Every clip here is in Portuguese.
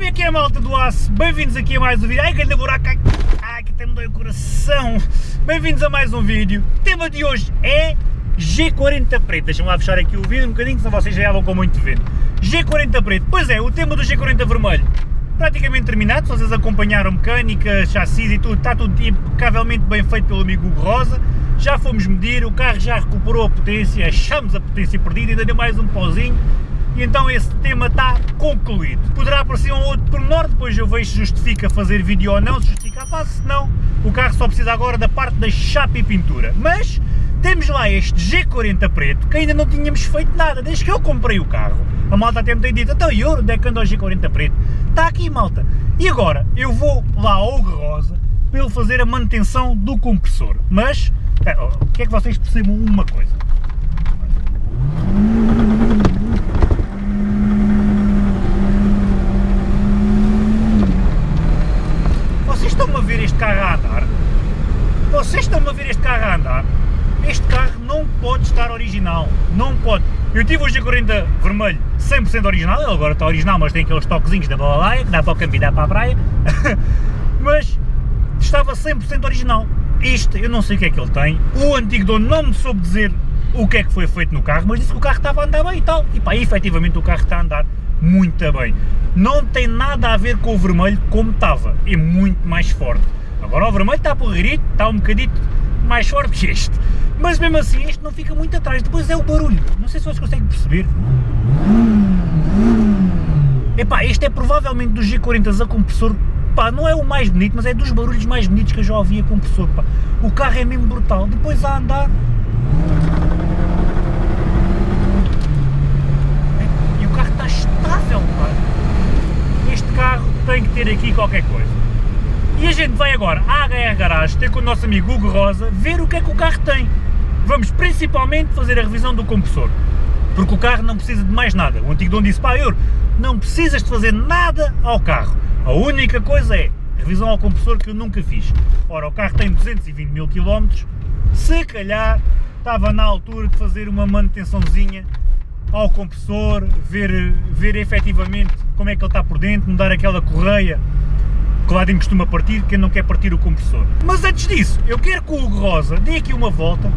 Como é que é malta do aço? Bem-vindos aqui a mais um vídeo. Ai, que buraco! Ai, que até me dói o coração! Bem-vindos a mais um vídeo. O tema de hoje é G40 preto. Deixa-me lá fechar aqui o vídeo um bocadinho, senão vocês já com muito vento. G40 preto. Pois é, o tema do G40 vermelho praticamente terminado, se vocês acompanharam mecânica, chassis e tudo, está tudo impecavelmente bem feito pelo amigo Hugo Rosa. Já fomos medir, o carro já recuperou a potência, achamos a potência perdida, ainda deu mais um pauzinho e então esse tema está concluído. Poderá aparecer um outro pormenor, depois eu vejo se justifica fazer vídeo ou não, se justifica faço, se não, o carro só precisa agora da parte da chapa e pintura. Mas temos lá este G40 preto, que ainda não tínhamos feito nada, desde que eu comprei o carro. A malta até me tem dito, então e onde é que anda o G40 preto? Está aqui malta. E agora, eu vou lá ao Rosa, para ele fazer a manutenção do compressor. Mas, o que é que vocês percebam uma coisa? estão-me a ver este carro a andar? Vocês estão-me a ver este carro a andar? Este carro não pode estar original, não pode. Eu tive o G40 vermelho 100% original, ele agora está original, mas tem aqueles toquezinhos da balalaia, que dá para o caminho, dá para a praia, mas estava 100% original. Este, eu não sei o que é que ele tem, o antigo dono não me soube dizer o que é que foi feito no carro, mas disse que o carro estava a andar bem e tal, e pá, efetivamente o carro está a andar muito bem. Não tem nada a ver com o vermelho como estava, é muito mais forte. Agora o vermelho está porreirito, está um bocadito mais forte que este. Mas mesmo assim este não fica muito atrás, depois é o barulho, não sei se vocês conseguem perceber. Epá, este é provavelmente dos G40 a compressor, pá, não é o mais bonito, mas é dos barulhos mais bonitos que eu já ouvi a compressor, pá. O carro é mesmo brutal, depois a andar tem que ter aqui qualquer coisa. E a gente vai agora à HR Garage ter com o nosso amigo Hugo Rosa ver o que é que o carro tem. Vamos principalmente fazer a revisão do compressor, porque o carro não precisa de mais nada. O antigo dono disse, pá, Euro, não precisas de fazer nada ao carro. A única coisa é revisão ao compressor que eu nunca fiz. Ora, o carro tem 220 mil km, se calhar estava na altura de fazer uma manutençãozinha ao compressor, ver, ver efetivamente como é que ele está por dentro, mudar aquela correia dentro costuma partir, quem não quer partir o compressor. Mas antes disso, eu quero que o Hugo Rosa dê aqui uma volta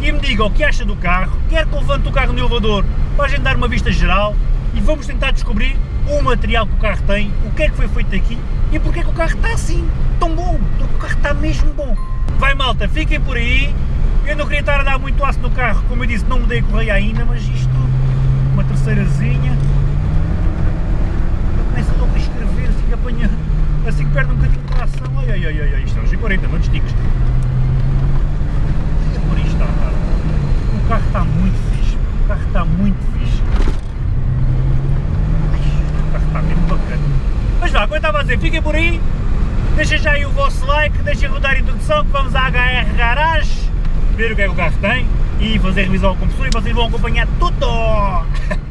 e me diga o que acha do carro, quero que levante o carro no elevador para a gente dar uma vista geral e vamos tentar descobrir o material que o carro tem, o que é que foi feito aqui e porque é que o carro está assim, tão bom, porque o carro está mesmo bom. Vai malta, fiquem por aí, eu não queria estar a dar muito aço no carro, como eu disse, não mudei a correia ainda, mas isto, uma terceirazinha, começa logo a escrever, assim que apanha, assim que perde um bocadinho de tração, ai ai ai ai, isto é G40, não desticas. Fica por isto, tá. o carro está muito fixe, o carro está muito fixe. o carro está mesmo bacana. Mas vá, como eu estava a dizer, fiquem por aí, deixem já aí o vosso like, deixem rodar a introdução que vamos à HR Garage ver o que é que o carro tem e fazer revisão ao compressor e vocês vão acompanhar tudo!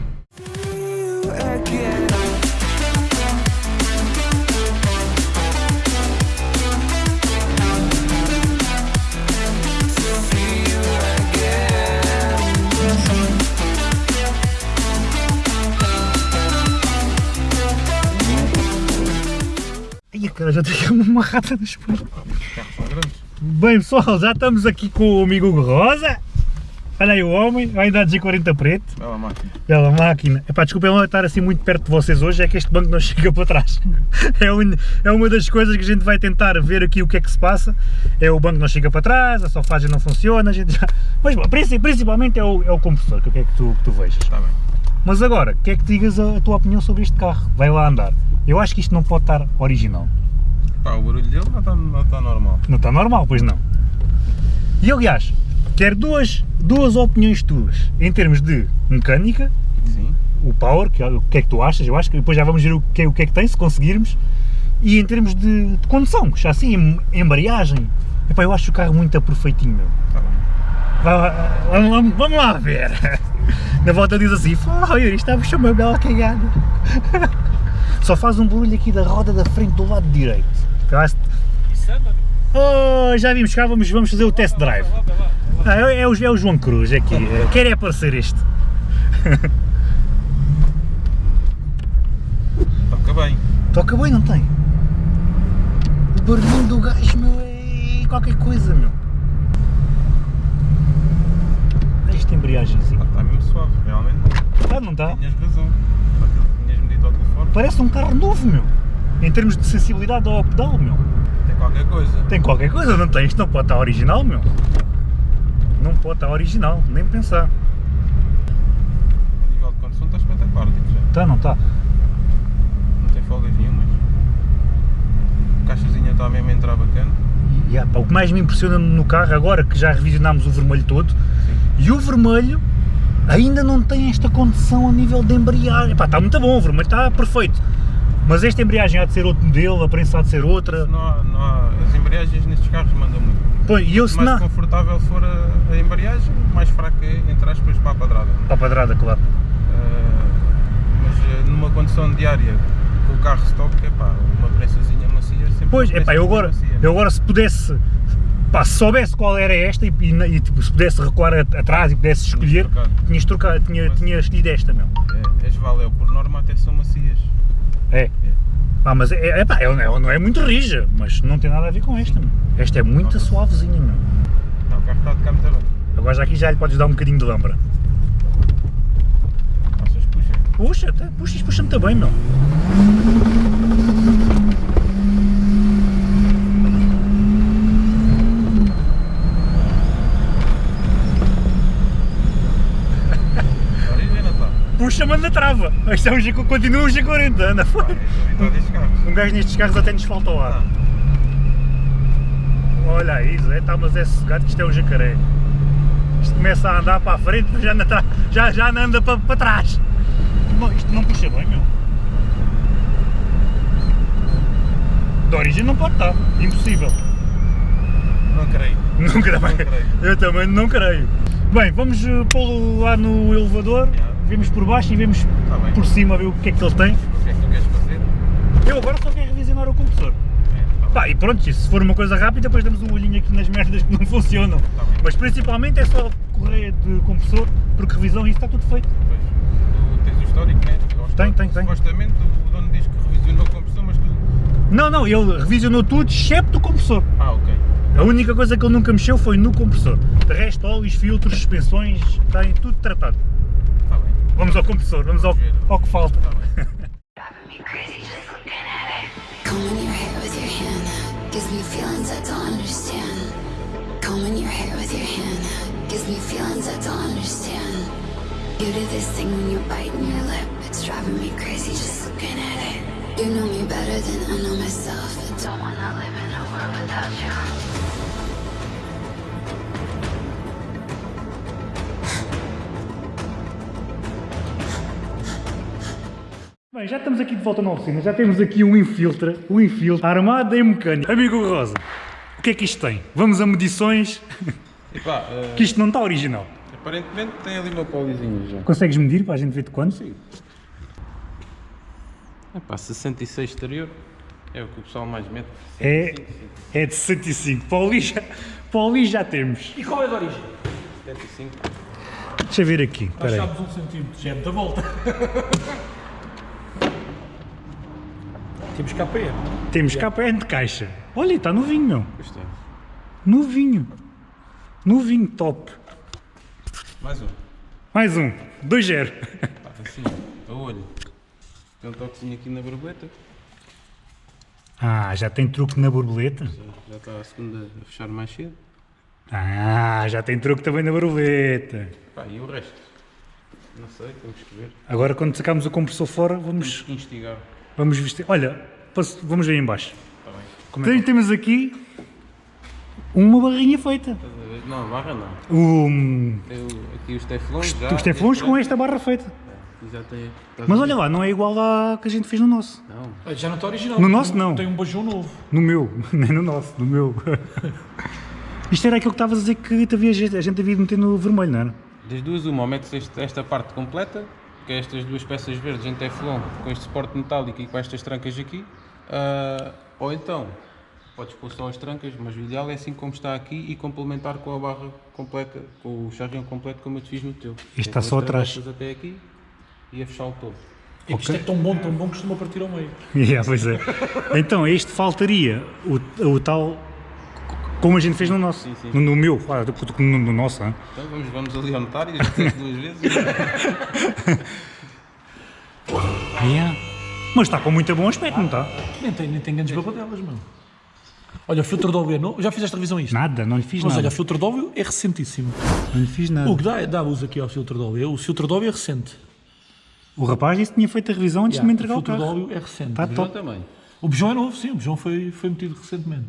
já tenho uma rata no espelho. Bem pessoal, já estamos aqui com o amigo Rosa. Olha aí o homem, vai dar de 40 preto. Bela máquina. Bela máquina. Epá, desculpem lá estar assim muito perto de vocês hoje, é que este banco não chega para trás. É, un... é uma das coisas que a gente vai tentar ver aqui o que é que se passa. É o banco não chega para trás, a sofagem não funciona, a gente já... Mas bom, principalmente é o, é o compressor, que é que tu, que tu vejas. Está bem. Mas agora, quer que digas a, a tua opinião sobre este carro? Vai lá andar. Eu acho que isto não pode estar original. Pá, o barulho dele não está, não está normal. Não está normal, pois não. E aliás, quero duas, duas opiniões tuas, em termos de mecânica, Sim. o power, que, é o que é que tu achas, eu acho que depois já vamos ver o que, é, o que é que tem, se conseguirmos, e em termos de, de condução, assim embreagem, epá, eu acho o carro muito perfeitinho, meu. Bem. Vamos, vamos, vamos lá ver. Na volta diz assim, oh, isto está a uma bela cagada. Só faz um barulho aqui da roda da frente do lado direito. Oh, já vimos cá, vamos, vamos fazer o test drive. Ah, é, é, o, é o João Cruz aqui, quer é aparecer este. toca bem. Toca bem, não tem? O barulhinho do gajo, meu, é qualquer coisa, meu. Esta embreagem assim. Está mesmo suave, realmente. Ah, não está? Tinhas razão. Só aquilo que tinhas medido ao telefone. Parece um carro novo, meu. Em termos de sensibilidade ao pedal, meu. Tem qualquer coisa. Tem qualquer coisa, não tem? Isto não pode estar original, meu. Não pode estar original, nem pensar. A nível de condução está espetacular, digo já. Tá, não está? Não tem folgas nenhumas. A caixazinha está mesmo a entrar bacana. E, pá, o que mais me impressiona no carro, agora que já revisionámos o vermelho todo, Sim. e o vermelho ainda não tem esta condição a nível de embreagem. Pá, está muito bom, vermelho está perfeito. Mas esta embreagem há de ser outro modelo, a prensa há de ser outra. Não há, não há, as embreagens nestes carros mandam muito. Pô, e eu se mais não... confortável for a, a embreagem, mais fraca é, entre aspas, para a padrada. Para a padrada, claro. Ah, mas ah, numa condição diária, com o carro stock, é pá, uma prensazinha macia é sempre Pois, é pá, eu agora, macia. eu agora se pudesse, pá, se soubesse qual era esta e, e, e, tipo, se pudesse recuar atrás e pudesse escolher, tinhas trocado, tinha, Mas- tinha escolhido esta, meu. É, as Valeu, por norma até são macias. É. Pá, mas é, é, pá, é, não é- não é muito rija, mas não tem nada a ver com esta, meu. Esta é muito suavezinha, meu. Não, o carro está de cá muito bem. Agora já aqui já lhe podes dar um bocadinho de lambra. Achas puxa? Puxa, puxa, puxa-me também, meu. A origem não está. Puxa-me na trava. Isto é um G, continua um G40, anda. Pá, estou habituado a estes carros. Um gajo nestes carros até nos falta o ar. Ah, Olha aí, Zé, tá, mas é sossegado que isto é um jacaré. Isto começa a andar para a frente, mas já, anda, já, já anda para, para trás. Não, isto não puxa bem, meu. Da origem não pode estar, impossível. não creio. Não creio. Não creio. Eu também não creio. Bem, vamos eh, pô-lo lá no elevador, Yeah. Vemos por baixo e vemos Tá por cima ver o que é que ele tem. O que é que tu queres fazer? Eu agora só quero revisionar o compressor. É, tá Pá, e pronto, se for uma coisa rápida, depois damos um olhinho aqui nas merdas que não funcionam. Tá. Mas principalmente é só correia de compressor, porque revisão isso está tudo feito. Pois, tu tens o histórico, né? Que tenho, tenho. Supostamente o dono diz que revisionou a compressão, mas tu. Não, não, ele revisionou tudo, excepto o compressor. Ah, ok. A única coisa que ele nunca mexeu foi no compressor. De resto, óleos, filtros, suspensões, tem tudo tratado. Vamos ao compressor, vamos ao, ao que falta. Combing your hair with your hand gives me feelings I don't understand. Combing your hair with your hand gives me feelings I don't understand. You do this thing when you're biting your lip. It's driving me crazy just looking at it. You know me better than I know myself. I don't wanna live in a world without you. Bem, já estamos aqui de volta na oficina, já temos aqui um infiltra, um infiltra armado em mecânica. Amigo Rosa, o que é que isto tem? Vamos a medições, Epá, eh, que isto não está original. aparentemente tem ali uma polizinha já. Consegues medir para a gente ver de quanto? Sim. Epá, 66 exterior é o que o pessoal mais mete. É, é de 65. Para ali já, para já temos. E qual é a de origem? 75. Deixa eu ver aqui. Achámos um centímetro, já é muita volta. Temos KPM. Temos KPN de caixa. Olha, está novinho, meu. É. Novinho. Novinho, top. Mais um. Mais um. 2-0. Pá, assim, a olho. Tem um toquezinho aqui na borboleta. Ah, já tem truque na borboleta? Já, já está a segunda a fechar mais cedo. Ah, já tem truque também na borboleta. Pá, e o resto? Não sei, temos que ver. Agora quando sacarmos o compressor fora, Temos vamos, que instigar. Vamos vestir. Olha, posso- vamos ver em baixo. Está bem. Como Tem- Temos aqui uma barrinha feita. Não, barra não. O, Tem o- aqui os teflões já. os teflões este com já- esta barra feita. Já tem. Mas olha lá, não é igual à que a gente fez no nosso. Não. Olha, Já não está original. No tem nosso, um- não. Tem um bajão novo. No meu, nem no nosso, no meu. Isto era aquilo que estavas a dizer que havia, a gente havia de meter no vermelho, não era? Das duas, uma, ou metes esta parte completa, que é estas duas peças verdes em teflon, com este suporte metálico e com estas trancas aqui, ah, ou então podes pôr só as trancas, mas o ideal é assim como está aqui e complementar com a barra completa, com o charrião completo como eu te fiz no teu. Isto está É só atrás. até aqui e a fechar o todo. É que isto é tão bom, tão bom que costuma partir ao meio. Yeah, pois é. Então, este faltaria o, o tal. Como a gente fez no nosso. Sim, sim. No, no meu, claro, no, no nosso. hein? Então vamos, vamos ali ao notário, já duas vezes. Yeah. Mas está com muito bom aspecto, não está? Nem tem, nem tem grandes babadelas, mano. Olha, o filtro de óleo é novo. Já fizeste revisão a isto? Nada, não lhe fiz Mas nada. olha, o filtro de óleo é recentíssimo. Não lhe fiz nada. O que dá, dá uso aqui ao filtro de óleo. O filtro de óleo é recente. O rapaz disse que tinha feito a revisão antes de me entregar o o filtro de carro. óleo é recente. Tá João top. também. O bujão é novo, sim, o bujão foi, foi metido recentemente.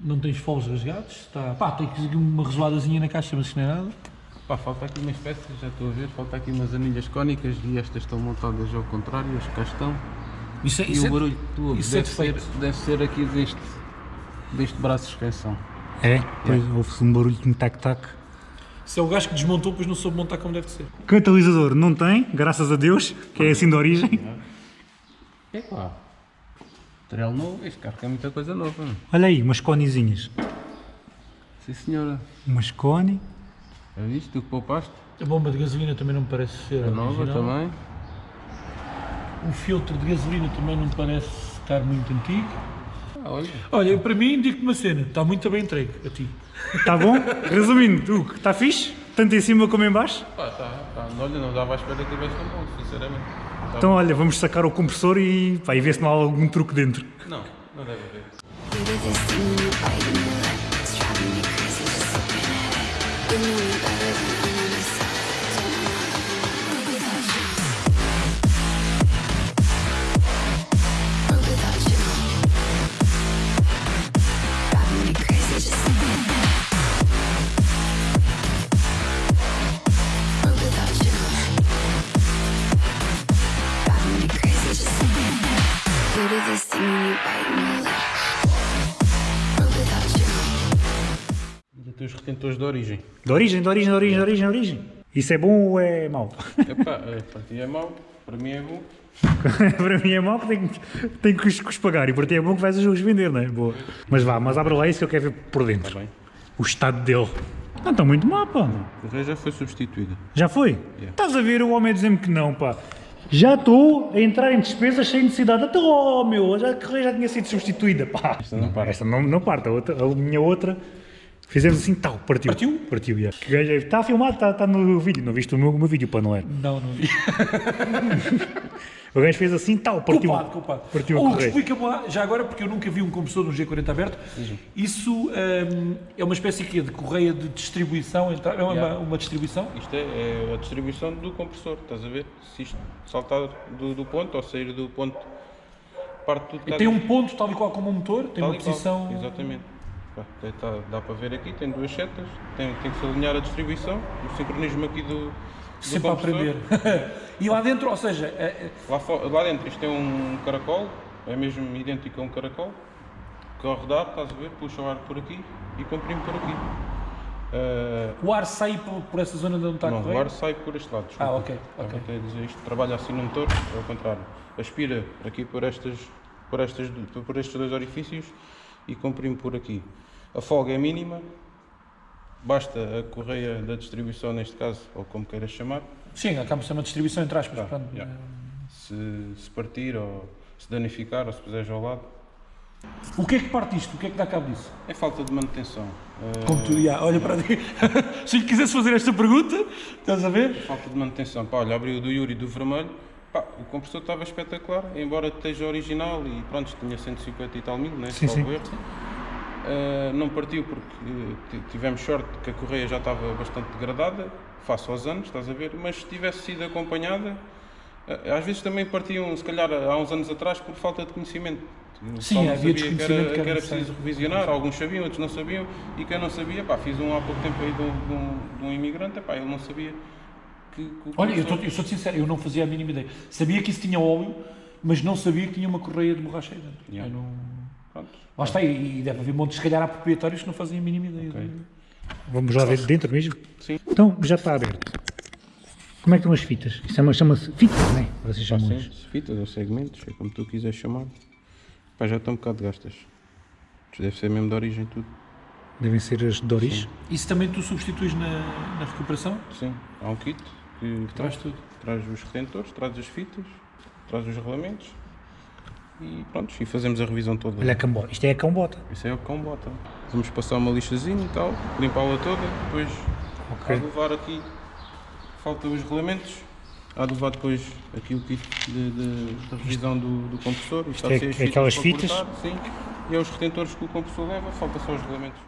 Não tens foles rasgados, está. Pá, tem aqui uma resoladazinha na caixa, mas isto não é nada. Pá, falta aqui umas peças, já estou a ver, falta aqui umas anilhas cónicas e estas estão montadas ao contrário, as cá estão. Isso é, E isso o é- barulho que tu ouves isso é deve, ser, defeito. deve ser aqui deste, deste braço de suspensão. É, pois houve-se um barulho de um tac-tac. Isso é o gajo que desmontou, pois não soube montar como deve ser. Catalisador não tem, graças a Deus, que é assim de origem. É pá. Material novo, este carro tem muita coisa nova. não? Olha aí, umas conezinhas. Sim senhora. Umas cone. Já viste tu que poupaste? A bomba de gasolina também não me parece ser A nova original. também. O filtro de gasolina também não me parece estar muito antigo. Ah, olha. Olha, para mim, digo-te uma cena, está muito bem entregue a ti. Está Tá bom? Resumindo, tu, está fixe? Tanto em cima como em baixo? Pá, tá, tá. Olha, não dava à espera que tivesse tão bom, sinceramente. Tá Então olha, vamos sacar o compressor e, pá, e ver se não há algum truque dentro. Não, não deve haver. Ainda tem os retentores de origem. De origem, de origem, de origem, de origem, de origem. Isso é bom ou é mau? Epá, é, para ti é mau, para mim é bom. para mim é mau porque tenho, que- tenho que os, que os pagar e para ti é bom que vais os vender, não é? Boa. Mas vá, mas abre lá isso que eu quero ver por dentro. Está bem. O estado dele. Não está muito mal, pá. O resto já foi substituído. Já foi? Estás a ver o homem a dizer-me que não, pá. Já estou a entrar em despesas sem necessidade. Até, oh meu, já, já tinha sido substituída, pá. Esta não parte. Esta não, não parte, a, outra, a minha outra. Fizemos assim, tal, partiu. Partiu? Partiu, já. Gajo é- Está filmado, está, está no vídeo. Não viste o meu, o meu vídeo, pá, não é? Não, não. O gajo fez assim, tal, partiu. Culpado, culpado. Partiu a Ou explica-me lá, já agora, porque eu nunca vi um compressor no G40 aberto, isso hum, é uma espécie aqui de correia de distribuição, é uma, Yeah. uma distribuição? Isto é, é a distribuição do compressor, estás a ver? Se isto saltar do, do ponto ou sair do ponto, parte tudo cá Tem um ponto tal e qual como um motor, tem Tal uma e qual, posição... Exatamente. Tá- dá para ver aqui, tem duas setas, tem, tem que se alinhar a distribuição, o sincronismo aqui do. do Sempre a aprender. e lá dentro, ou seja, é- é- Lá, lá dentro isto é um caracol, é mesmo idêntico a um caracol, que ao rodar, estás a ver, puxa o ar por aqui e comprime por aqui. Ah, o ar sai por, por essa zona de onde está a não, o correia? ar sai por este lado. desculpa. Ah, ok, Estava ok. até a dizer isto, trabalha assim no motor, é ao contrário. Aspira aqui por, estas, por, estas, por estes dois orifícios e comprime por aqui. A folga é mínima, basta a correia da distribuição, neste caso, ou como queiras chamar, Sim, acaba por ser uma distribuição entre aspas. pronto. yeah. se, se partir ou se danificar ou se puseres ao lado, O que é que parte isto? O que é que dá cabo disso? é falta de manutenção. Ah, Como tu, já, olha para ti. Se lhe quisesse fazer esta pergunta, estás a ver? Falta de manutenção. Pá, olha, abriu do Yuri do vermelho. Pá, o compressor estava espetacular, embora esteja original e pronto, tinha 150 e tal mil, né? Sim, sim. Ah, não partiu porque eh, ti- tivemos sorte que a correia já estava bastante degradada, face aos anos, estás a ver? Mas se tivesse sido acompanhada, ah, às vezes também partiam, se calhar há uns anos atrás, por falta de conhecimento. O Sim, havia sabia que desconhecimento era, que que era era necessário. preciso revisionar, alguns sabiam, outros não sabiam, e quem não sabia, pá, fiz um há pouco tempo aí de um, de um, de um imigrante, pá, ele não sabia que, que Olha, eu, eu sou sincero, eu não fazia a mínima ideia. Sabia que isso tinha óleo, mas não sabia que tinha uma correia de borracha aí dentro. Yeah. Eu não... Pronto. Lá está, e e deve haver montes, se calhar há proprietários que não fazem a mínima ideia. Ok. Vamos lá ver dentro mesmo? Sim. Então, já está aberto. Como é que estão as fitas? Isso chama- chama-se fitas, não é? Vocês chamam Sim, isso. fitas ou segmentos, é como tu quiseres chamar. Pá, já estão um bocado gastas. Isto deve ser mesmo de origem tudo. Devem ser as de origem. Isso também tu substituis na, na recuperação? Sim, há um kit que Traz tudo. traz os retentores, traz as fitas traz os regulamentos e pronto, e fazemos a revisão toda. Olha a cambota. Isto é a cambota. Isso é o cão bota. Vamos passar uma lixazinha e tal, limpá-la toda, depois há de levar aqui, falta os regulamentos, há de levar depois aqui o kit de, de- de revisão do, do compressor. Isto é- de ser as é aquelas fitas? cortar, sim, e é os retentores que o compressor leva, falta só os regulamentos.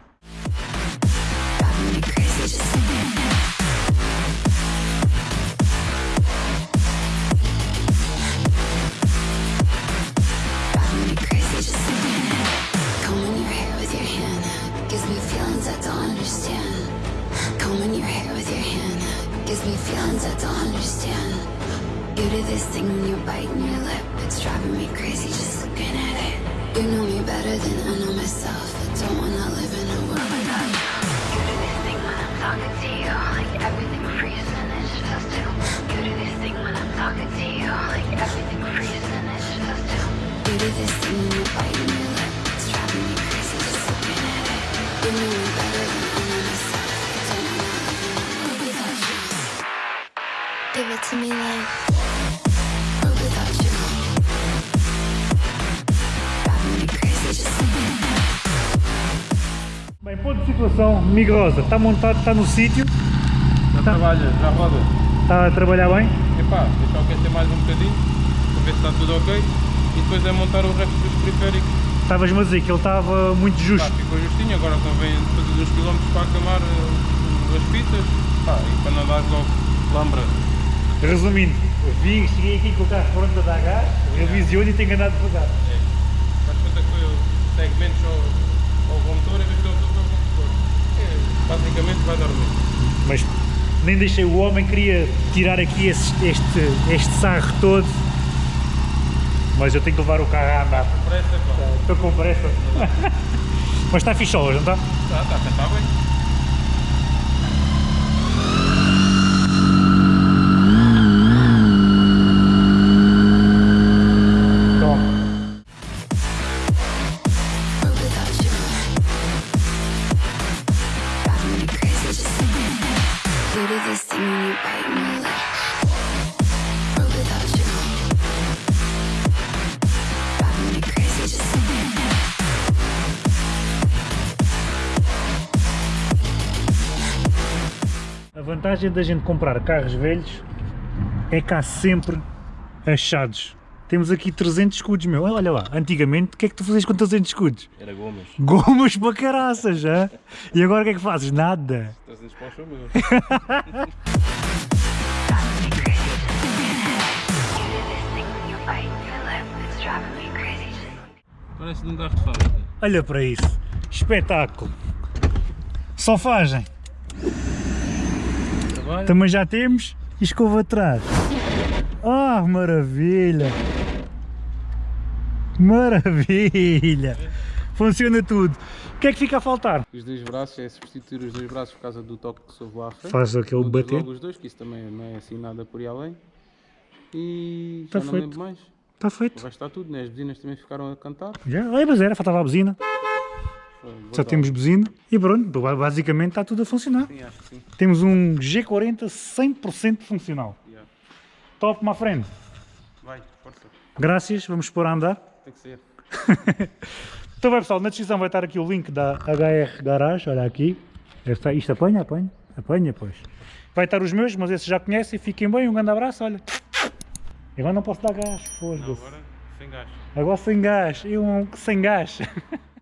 You know me better than I know myself. I don't wanna live in a world you. You do this thing when I'm talking to you, like everything freezes and just us two. You do this thing when I'm talking to you, like everything freezes and it's just us two. You do this thing when you're biting your lip. It's driving me crazy just looking at it. You know me better than I know myself. I don't wanna live in a world without you. Give it to me like situação, Migrosa. Está montado, está no sítio, Já trabalha, já roda. está a trabalhar bem. Epá, deixar aquecer mais um bocadinho, para ver se está tudo ok, e depois é montar o resto dos periféricos. Estavas-me a dizer que ele estava muito justo. ficou justinho, agora convém fazer uns quilómetros para acamar eh, as fitas, pá, e para não dar logo lambra. Resumindo, vi, cheguei aqui com o carro pronto a dar gás, revisiono e tenho andado devagar. Mas quanto é que foi o segmentos ao, ao motor em vez de ao ao compressor? É, basicamente vai dar o mesmo. Mas nem deixei o homem, queria tirar aqui esse- este, este sarro todo. Mas eu tenho que levar o carro a andar. Parece, pá. Estou com pressa. Mas está fixe hoje, não está? Está, está, está tá bem. Vantagem da gente comprar carros velhos é que há sempre achados. Temos aqui 300 escudos, meu. Olha lá, antigamente o que é que tu fazias com 300 escudos? Era gomas. Gomas para caraças, já? E agora o que é que fazes? Nada. Estás a para o chão, meu. Driving me crazy just thinking of it. You do this thing when you're biting your lip. It's driving me crazy just Parece de um carro de fábrica. Olha para isso. Espetáculo. Sofagem. Também já temos e escova atrás. Ah, maravilha! Maravilha! Funciona tudo. O que é que fica a faltar? Os dois braços, é substituir os dois braços por causa do toque que soube lá à frente. Faz aquele Mudas bater. logo os dois, que isso também não é assim nada por aí além. E Tá já não feito. lembro mais. Está feito. Vai estar tudo, né? As buzinas também ficaram a cantar. Já, olha, mas era, faltava a buzina. Já temos buzina e pronto, basicamente está tudo a funcionar. Sim, acho que sim. Temos um G40 100% funcional. Yeah. Top, my friend. Vai, força. Graças, vamos pôr a andar. Tem que ser. Então vai pessoal, na descrição vai estar aqui o link da HR Garage, olha aqui. Esta- Isto apanha, apanha, apanha pois. Vai estar os meus, mas esses já conhecem, fiquem bem, um grande abraço, olha. Agora não posso dar gás, foda-se. agora sem gás. Agora sem gás, eu sem gás.